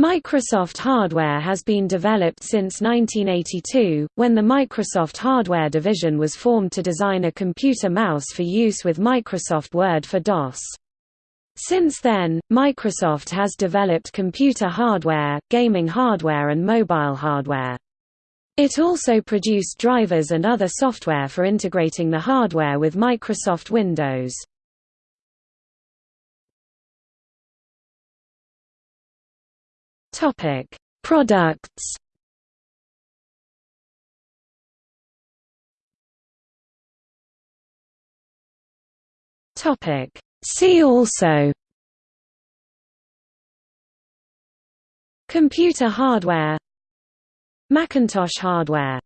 Microsoft hardware has been developed since 1982, when the Microsoft Hardware Division was formed to design a computer mouse for use with Microsoft Word for DOS. Since then, Microsoft has developed computer hardware, gaming hardware and mobile hardware. It also produced drivers and other software for integrating the hardware with Microsoft Windows. Topic: Products. Topic: See also. Computer hardware Macintosh hardware